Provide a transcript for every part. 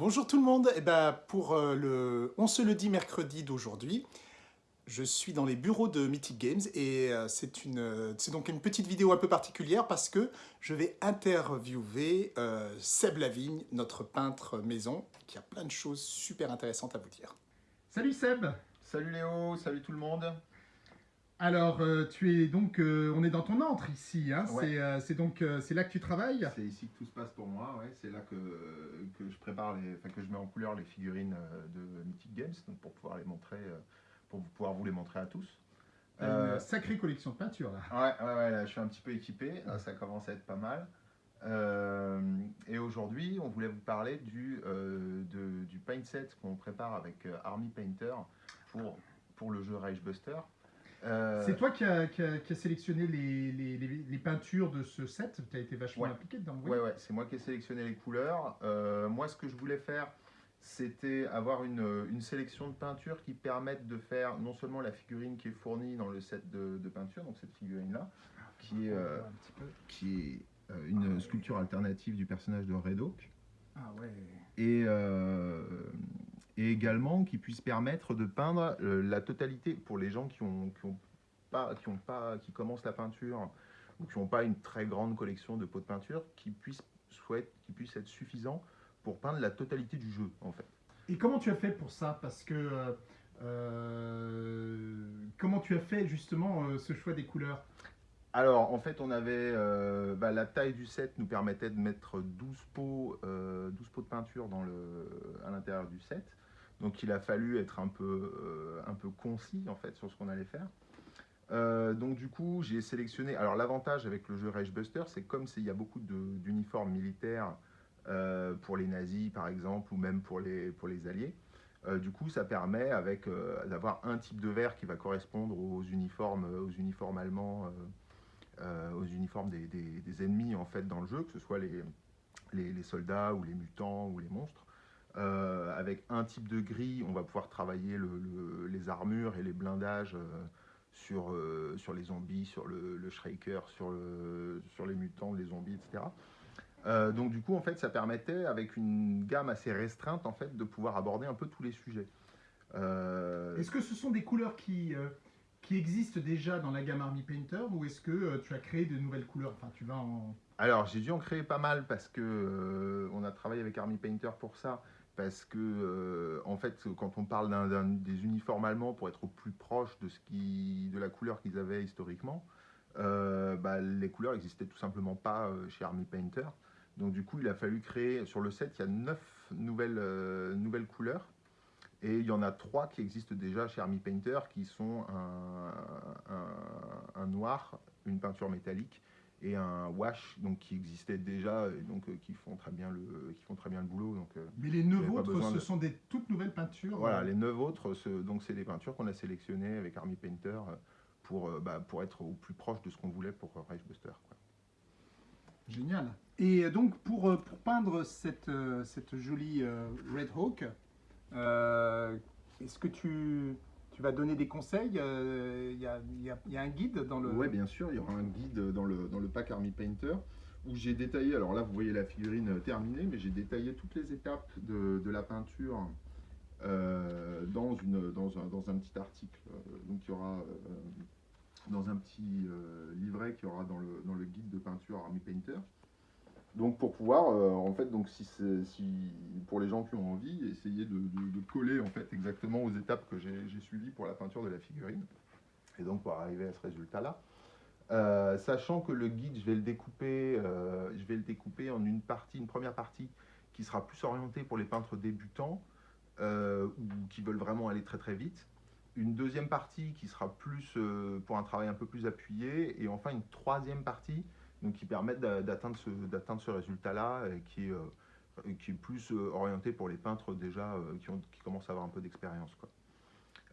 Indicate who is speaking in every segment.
Speaker 1: Bonjour tout le monde, eh ben, pour euh, le On se le dit mercredi d'aujourd'hui, je suis dans les bureaux de Mythic Games et euh, c'est une, c'est donc une petite vidéo un peu particulière parce que je vais interviewer euh, Seb Lavigne, notre peintre maison, qui a plein de choses super intéressantes à vous dire.
Speaker 2: Salut Seb.
Speaker 3: Salut Léo, salut tout le monde
Speaker 2: Alors, euh, tu es donc, euh, on est dans ton antre ici, hein
Speaker 3: Ouais.
Speaker 2: c'est, euh, c'est donc, c'est là que tu travailles?
Speaker 3: C'est ici que tout se passe pour moi, ouais. c'est là que, que je prépare, les, que je mets en couleur les figurines de Mythic Games, donc pour pouvoir les montrer, pour pouvoir vous les montrer à tous.
Speaker 2: Une sacrée collection de peinture là.
Speaker 3: Ouais, ouais, ouais, là, je suis un petit peu équipé, là, ça commence à être pas mal. Et aujourd'hui, on voulait vous parler du, de- du paint set qu'on prépare avec Army Painter pour, pour le jeu Reichbuster. Euh,
Speaker 2: C'est toi qui as qui a- qui a sélectionné les, les- les- les peintures de ce set, tu as été vachement
Speaker 3: Ouais.
Speaker 2: impliqué dedans. oui.
Speaker 3: Ouais, ouais, c'est moi qui ai sélectionné les couleurs. Euh, moi, ce que je voulais faire, c'était avoir une, une sélection de peintures qui permettent de faire non seulement la figurine qui est fournie dans le set de, de peinture, donc cette figurine-là, qui est, euh,
Speaker 2: peu.
Speaker 3: qui est euh, une sculpture alternative du personnage de Red Hawk,
Speaker 2: Ah ouais.
Speaker 3: et, et également qui puisse permettre de peindre euh, la totalité pour les gens qui ont, qui ont pas, qui ont pas, qui commencent la peinture ou qui n'ont pas une très grande collection de pots de peinture, qui puisse souhaite, qui puisse être suffisant pour peindre la totalité du jeu en fait.
Speaker 2: Et comment tu as fait pour ça? Parce que euh, euh, comment tu as fait justement euh, ce choix des couleurs?
Speaker 3: Alors, en fait, on avait euh, bah, la taille du set nous permettait de mettre 12 pots, euh, 12 pots de peinture dans le, à l'intérieur du set. Donc, il a fallu être un peu, euh, un peu concis en fait sur ce qu'on allait faire. Euh, donc, du coup, j'ai sélectionné. Alors, l'avantage avec le jeu Reichbuster, c'est comme s'il y a beaucoup d'uniformes militaires euh, pour les nazis, par exemple, ou même pour les, alliés. Du coup, ça permet d'avoir un type de vert qui va correspondre aux uniformes, aux uniformes allemands. aux uniformes des, ennemis en fait dans le jeu, que ce soit les soldats ou les mutants ou les monstres. Euh, avec un type de gris, on va pouvoir travailler le- le- les armures et les blindages euh, sur, euh, sur les zombies, sur le, le Shriker, sur, le, sur les mutants, les zombies, etc. Donc du coup, en fait, ça permettait, avec une gamme assez restreinte, en fait, de pouvoir aborder un peu tous les sujets.
Speaker 2: Est-ce que ce sont des couleurs qui, qui existent déjà dans la gamme Army Painter ou est-ce que tu as créé de nouvelles couleurs? Enfin, tu vas en.
Speaker 3: Alors, j'ai dû en créer pas mal parce que on a travaillé avec Army Painter pour ça. Parce que, euh, en fait, quand on parle des uniformes allemands pour être au plus proche de, ce qui, de la couleur qu'ils avaient historiquement, euh, bah, les couleurs n'existaient tout simplement pas euh, chez Army Painter. Donc, du coup, il a fallu créer. Sur le set, il y a neuf nouvelles, nouvelles couleurs. Et il y en a trois qui existent déjà chez Army Painter, qui sont un noir, une peinture métallique et un wash donc qui existait déjà et donc euh, qui font très bien le qui font très bien le boulot donc euh,
Speaker 2: Mais les neuf autres, ce
Speaker 3: de-
Speaker 2: sont des toutes nouvelles peintures.
Speaker 3: voilà
Speaker 2: euh,
Speaker 3: les neuf autres ce- donc c'est des peintures qu'on a sélectionnées avec Army Painter pour bah, pour être au plus proche de ce qu'on voulait pour Reichbuster quoi.
Speaker 2: Génial. Et donc, pour, pour peindre cette, cette jolie Red Hawk, est-ce que tu, tu vas donner des conseils Euh, Il y, a, un guide dans le.
Speaker 3: Ouais, bien sûr, il y aura un guide dans le, pack Army Painter où j'ai détaillé, alors là vous voyez la figurine terminée, mais j'ai détaillé toutes les étapes de, la peinture euh, dans, un, petit article. Euh, Donc il y aura euh, dans un petit euh, livret qu'il y aura dans le guide de peinture Army Painter. Donc pour pouvoir, euh, en fait, donc si, si pour les gens qui ont envie, essayer de, coller en fait exactement aux étapes que j'ai suivies pour la peinture de la figurine, et donc pour arriver à ce résultat-là. Euh, sachant que le guide, je vais le découper, euh, je vais le découper en une partie, une première partie qui sera plus orientée pour les peintres débutants ou qui veulent vraiment aller très très vite. Une deuxième partie qui sera plus pour un travail un peu plus appuyé et enfin une troisième partie donc qui permettent d'a- d'atteindre ce, résultat-là et qui est, euh, qui est plus euh, orienté pour les peintres déjà euh, qui, ont, qui commencent à avoir un peu d'expérience. quoi.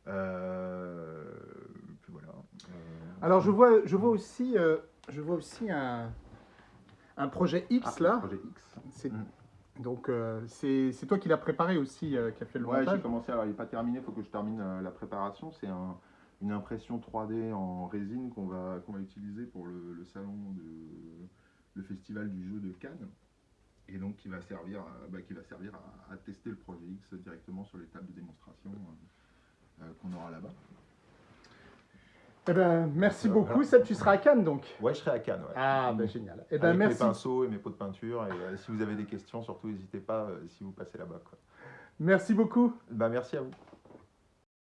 Speaker 3: Euh, puis voilà. Euh,
Speaker 1: Alors je vois, je vois aussi, euh, je vois aussi un, un projet X
Speaker 3: ah,
Speaker 1: là.
Speaker 3: Projet X. Mm.
Speaker 1: Donc euh, c'est toi qui l'as préparé aussi, euh, qui a fait le
Speaker 3: Ouais, j'ai
Speaker 1: montage.
Speaker 3: commencé, alors il n'est pas terminé, il faut que je termine euh, la préparation. C'est un- une impression 3D en résine qu'on va, qu'on va utiliser pour le, le salon de le festival du jeu de Cannes. et donc qui va servir, à- bah, qui va servir à, à tester le projet X directement sur les tables de démonstration euh, euh, qu'on aura là-bas.
Speaker 2: Eh ben, merci
Speaker 3: Euh,
Speaker 2: beaucoup.
Speaker 3: voilà.
Speaker 2: Seb, tu seras à Cannes donc
Speaker 3: Ouais, je serai à Cannes. ouais.
Speaker 2: Ah, ben génial. Eh ben,
Speaker 3: Avec
Speaker 2: merci.
Speaker 3: mes pinceaux et mes pots de peinture. Et euh, si vous avez des questions, surtout n'hésitez pas euh, si vous passez là-bas. quoi.
Speaker 2: Merci beaucoup.
Speaker 3: Bah, merci à vous.